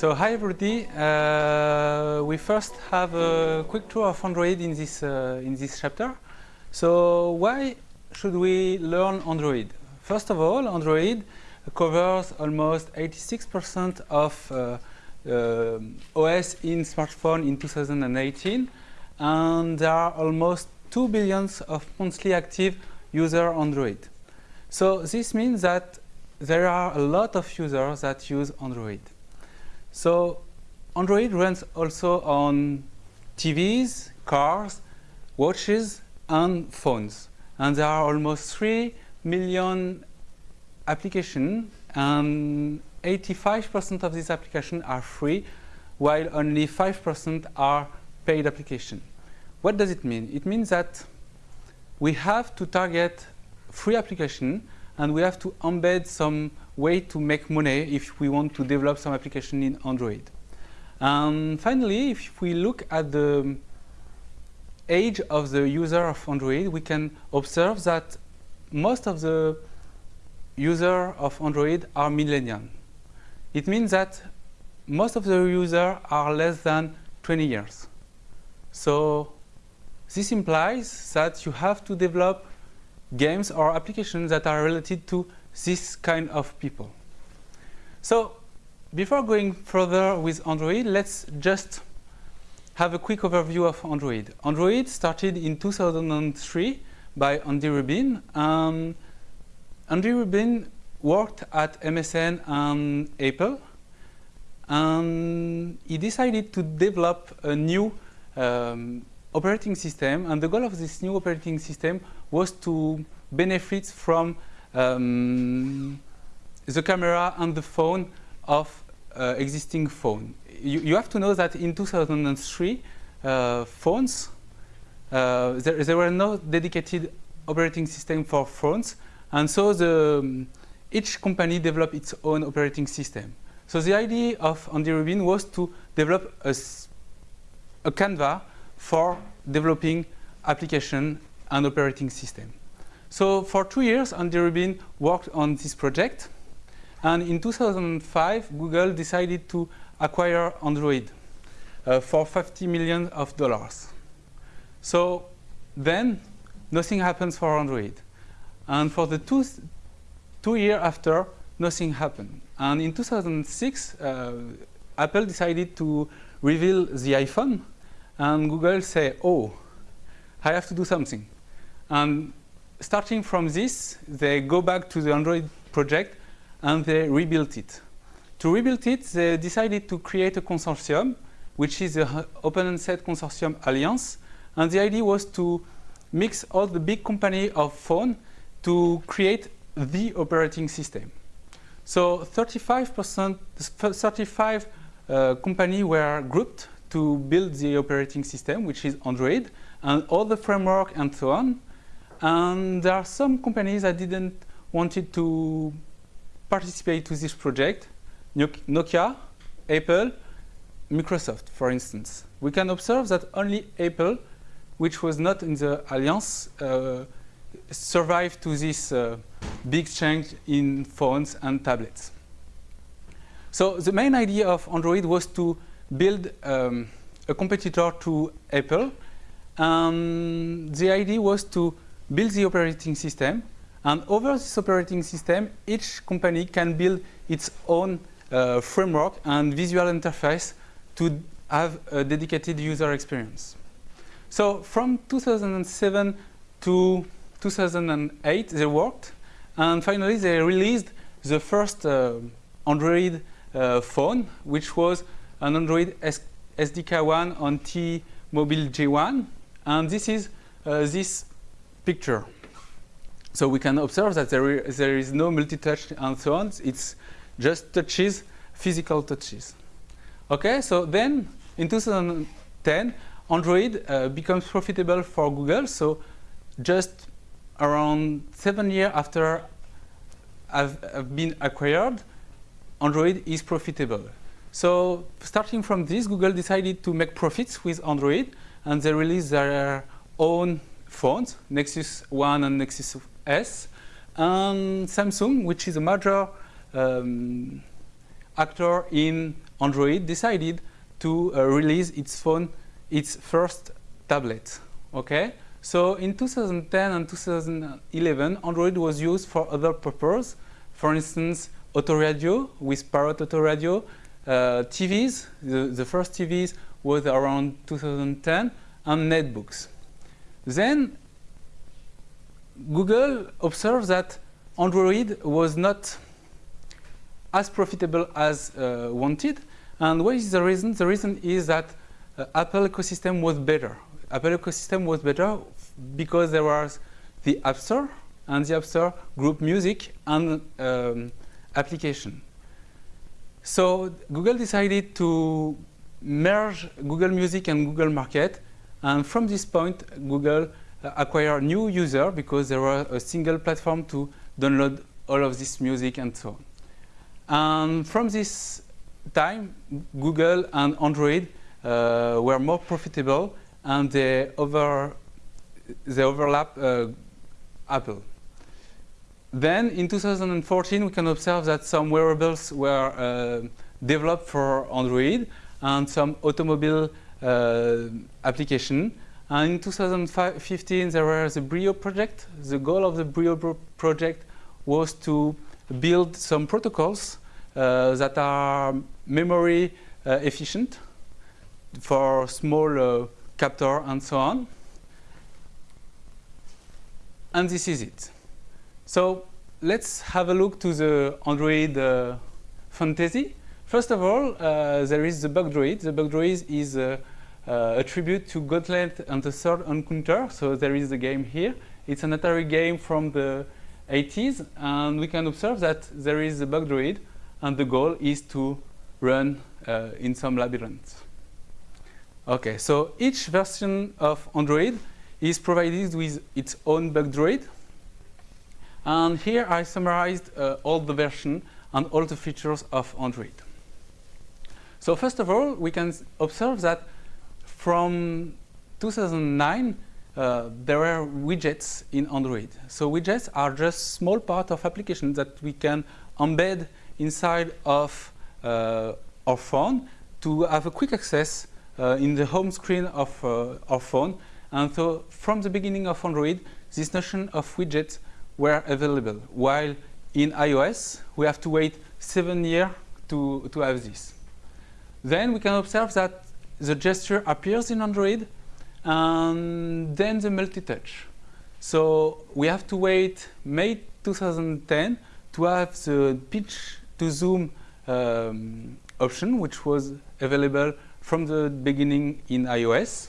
So hi everybody. Uh, we first have a quick tour of Android in this uh, in this chapter. So why should we learn Android? First of all, Android covers almost 86% of uh, OS in smartphone in 2018, and there are almost 2 billions of monthly active user Android. So this means that there are a lot of users that use Android. So Android runs also on TVs, cars, watches, and phones. And there are almost 3 million applications, and 85% of these applications are free, while only 5% are paid applications. What does it mean? It means that we have to target free application and we have to embed some way to make money if we want to develop some application in Android. And finally, if we look at the age of the user of Android, we can observe that most of the users of Android are millennials. It means that most of the users are less than 20 years. So this implies that you have to develop games or applications that are related to this kind of people. So before going further with Android, let's just have a quick overview of Android. Android started in 2003 by Andy Rubin. Um, Andy Rubin worked at MSN and Apple. And he decided to develop a new um, operating system. And the goal of this new operating system was to benefit from um, the camera and the phone of uh, existing phone. You, you, have to know that in 2003, uh, phones, uh, there, there, were no dedicated operating system for phones, and so the, um, each company developed its own operating system. So the idea of Andy Rubin was to develop a, a Canva for developing application and operating system. So for two years, Andy Rubin worked on this project. And in 2005, Google decided to acquire Android uh, for 50 million of dollars. So then, nothing happens for Android. And for the two, two years after, nothing happened. And in 2006, uh, Apple decided to reveal the iPhone. And Google said, oh, I have to do something. And starting from this, they go back to the Android project and they rebuilt it. To rebuild it, they decided to create a consortium, which is the OpenHandset Consortium Alliance. And the idea was to mix all the big company of phone to create the operating system. So 35%, 35 uh, companies were grouped to build the operating system, which is Android, and all the framework and so on. And there are some companies that didn't wanted to participate to this project. Nokia, Apple, Microsoft, for instance. We can observe that only Apple, which was not in the alliance, uh, survived to this uh, big change in phones and tablets. So the main idea of Android was to build um, a competitor to Apple. And the idea was to build the operating system. And over this operating system, each company can build its own uh, framework and visual interface to have a dedicated user experience. So from 2007 to 2008, they worked. And finally, they released the first uh, Android uh, phone, which was an Android SDK1 on T-Mobile G1. And this is uh, this picture. So we can observe that there is, there is no multi-touch and so on. It's just touches, physical touches. Okay, so then in 2010, Android uh, becomes profitable for Google. So just around seven years after I've, I've been acquired, Android is profitable. So starting from this, Google decided to make profits with Android, and they released their own phones, Nexus 1 and Nexus S, and Samsung, which is a major um, actor in Android decided to uh, release its phone, its first tablet. Okay, so in 2010 and 2011, Android was used for other purposes. For instance, autoradio with Parrot Autoradio, uh, TVs. The, the first TVs was around 2010, and netbooks. Then Google observed that Android was not as profitable as uh, wanted. And what is the reason? The reason is that uh, Apple ecosystem was better. Apple ecosystem was better because there was the App Store and the App Store group music and um, application. So Google decided to merge Google Music and Google Market. And from this point, Google uh, acquired new user because there was a single platform to download all of this music and so on. And from this time, Google and Android uh, were more profitable and they, over, they overlap uh, Apple. Then in 2014, we can observe that some wearables were uh, developed for Android and some automobile application. And in 2015, there was the Brillo project. The goal of the Brillo project was to build some protocols uh, that are memory uh, efficient for small uh, captor and so on. And this is it. So let's have a look to the Android uh, fantasy. First of all, uh, there is the bug Bugdroid. The bug Bugdroid is uh, uh, a tribute to Gauntlet and the Third Encounter. So there is the game here. It's an Atari game from the 80s, and we can observe that there is a Bugdroid, and the goal is to run uh, in some labyrinth. Okay, so each version of Android is provided with its own bug Bugdroid. And here I summarized uh, all the version and all the features of Android. So first of all, we can observe that from 2009, uh, there were widgets in Android. So widgets are just small part of applications that we can embed inside of uh, our phone to have a quick access uh, in the home screen of uh, our phone. And so from the beginning of Android, this notion of widgets were available, while in iOS, we have to wait seven years to, to have this. Then we can observe that the gesture appears in Android and then the multi-touch. So we have to wait May 2010 to have the pitch to zoom um, option, which was available from the beginning in iOS.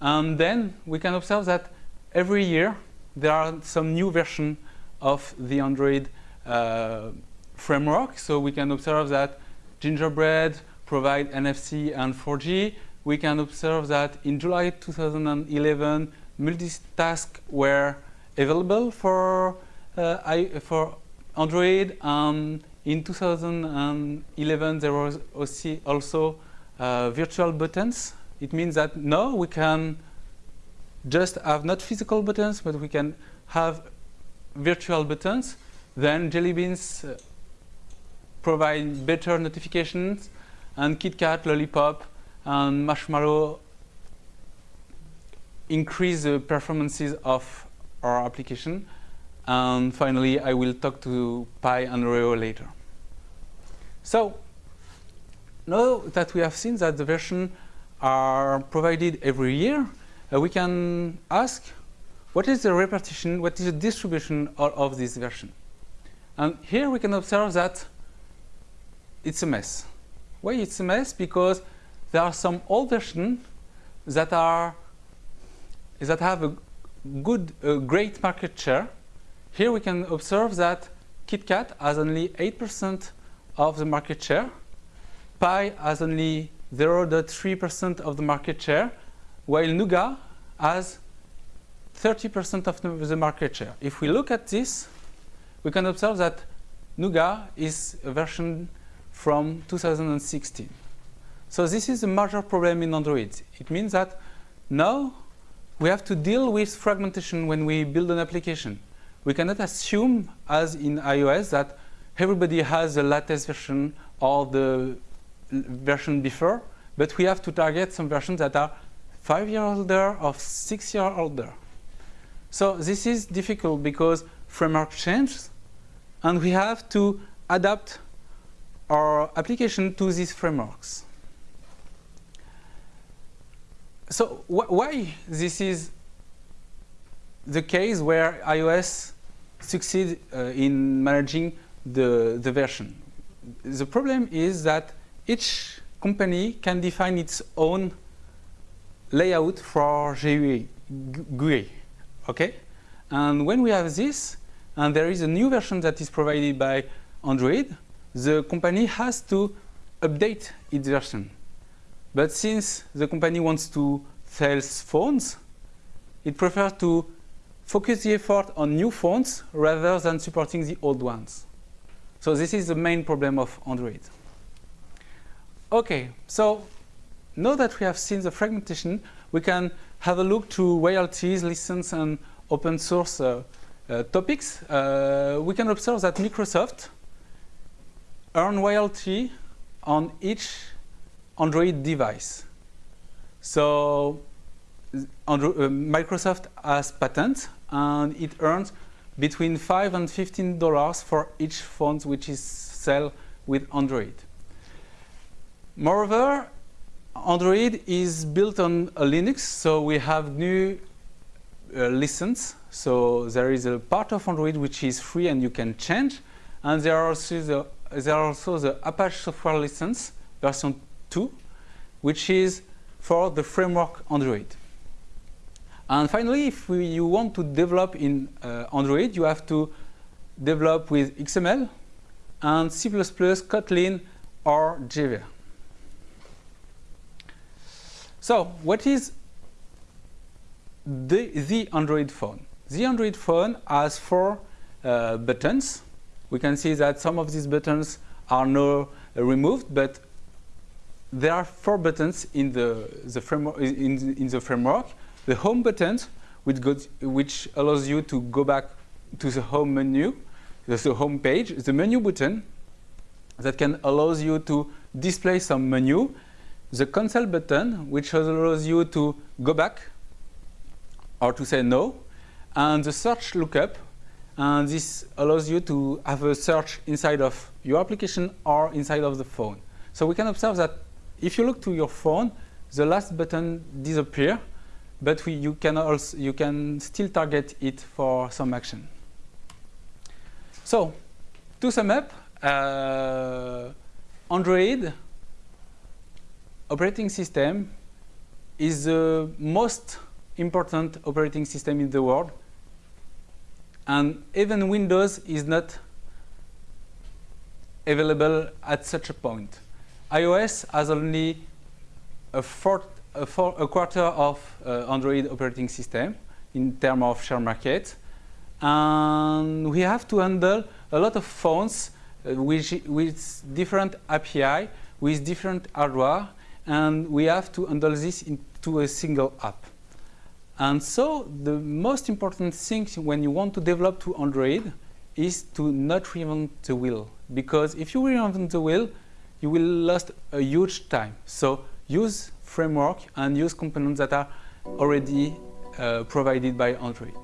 And then we can observe that every year there are some new version of the Android uh, framework. So we can observe that Gingerbread, provide NFC and 4G. We can observe that in July 2011, multitask were available for, uh, for Android. Um, in 2011, there was also uh, virtual buttons. It means that now we can just have not physical buttons, but we can have virtual buttons. Then Jelly Beans uh, provide better notifications and KitKat, Lollipop, and Marshmallow increase the performances of our application. And finally, I will talk to Pi and Oreo later. So now that we have seen that the versions are provided every year, uh, we can ask what is the repartition, what is the distribution of, of this version? And here we can observe that it's a mess. Why it's a mess? Because there are some old versions that are that have a good, a great market share. Here we can observe that KitKat has only 8% of the market share. Pi has only 0.3% of the market share, while Nougat has 30% of the market share. If we look at this, we can observe that Nougat is a version from 2016. So this is a major problem in Android. It means that now we have to deal with fragmentation when we build an application. We cannot assume, as in iOS, that everybody has the latest version or the version before, but we have to target some versions that are five years older or six years older. So this is difficult because framework changes and we have to adapt our application to these frameworks. So wh why this is the case where iOS succeed uh, in managing the, the version? The problem is that each company can define its own layout for GUI, GUI, okay? And when we have this, and there is a new version that is provided by Android, the company has to update its version. But since the company wants to sell phones, it prefers to focus the effort on new phones rather than supporting the old ones. So this is the main problem of Android. Okay, so now that we have seen the fragmentation, we can have a look to royalties, license, and open source uh, uh, topics. Uh, we can observe that Microsoft earn royalty on each Android device. So Andro uh, Microsoft has patents and it earns between 5 and 15 dollars for each phone which is sold with Android. Moreover, Android is built on Linux, so we have GNU uh, license. So there is a part of Android which is free and you can change. And there are also the, there are also the Apache software license version 2, which is for the framework Android. And finally, if we, you want to develop in uh, Android, you have to develop with XML and C++, Kotlin, or Java. So what is the, the Android phone? The Android phone has four uh, buttons. We can see that some of these buttons are now removed, but there are four buttons in the, the framework. In, in the framework, the home button, which, goes, which allows you to go back to the home menu, the home page. The menu button that can allows you to display some menu the cancel button, which allows you to go back or to say no, and the search lookup, and this allows you to have a search inside of your application or inside of the phone. So we can observe that if you look to your phone, the last button disappear, but we, you can also you can still target it for some action. So to sum up, uh, Android operating system is the most important operating system in the world. And even Windows is not available at such a point. iOS has only a, fourth, a, four, a quarter of uh, Android operating system in terms of share market. And we have to handle a lot of phones uh, which, with different API, with different hardware, and we have to handle this into a single app. And so the most important thing when you want to develop to Android is to not reinvent the wheel. Because if you reinvent the wheel, you will lose a huge time. So use framework and use components that are already uh, provided by Android.